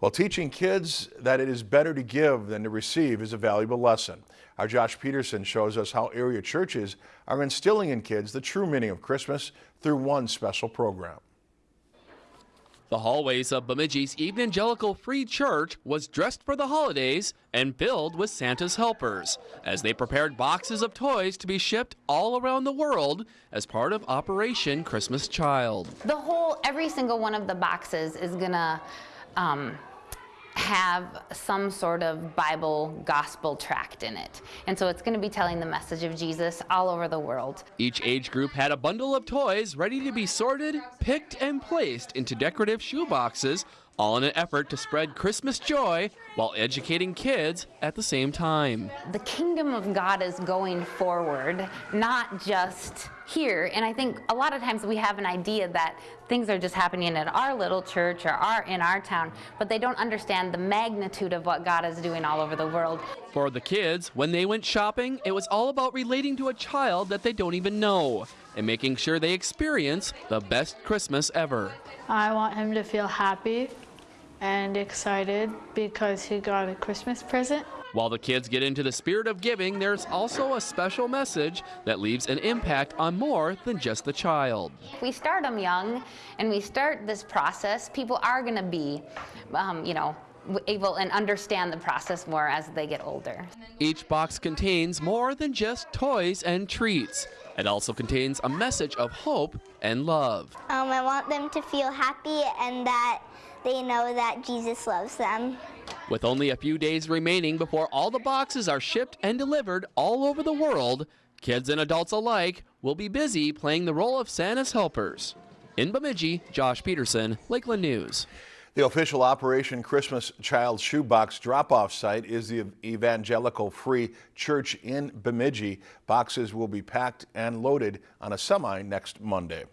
While teaching kids that it is better to give than to receive is a valuable lesson. Our Josh Peterson shows us how area churches are instilling in kids the true meaning of Christmas through one special program. The hallways of Bemidji's Evangelical Free Church was dressed for the holidays and filled with Santa's helpers as they prepared boxes of toys to be shipped all around the world as part of Operation Christmas Child. The whole, every single one of the boxes is gonna um, have some sort of Bible gospel tract in it. And so it's going to be telling the message of Jesus all over the world. Each age group had a bundle of toys ready to be sorted, picked, and placed into decorative shoe boxes all in an effort to spread Christmas joy while educating kids at the same time. The kingdom of God is going forward, not just here. And I think a lot of times we have an idea that things are just happening at our little church or our, in our town, but they don't understand the magnitude of what God is doing all over the world. For the kids, when they went shopping, it was all about relating to a child that they don't even know and making sure they experience the best Christmas ever. I want him to feel happy and excited because he got a Christmas present. While the kids get into the spirit of giving, there's also a special message that leaves an impact on more than just the child. If we start them young and we start this process, people are going to be, um, you know, able and understand the process more as they get older. Each box contains more than just toys and treats. It also contains a message of hope and love. Um, I want them to feel happy and that they know that Jesus loves them. With only a few days remaining before all the boxes are shipped and delivered all over the world, kids and adults alike will be busy playing the role of Santa's helpers. In Bemidji, Josh Peterson, Lakeland News. The official Operation Christmas Child Shoebox drop-off site is the Evangelical Free Church in Bemidji. Boxes will be packed and loaded on a semi next Monday.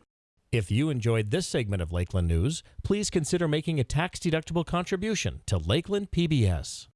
If you enjoyed this segment of Lakeland News, please consider making a tax-deductible contribution to Lakeland PBS.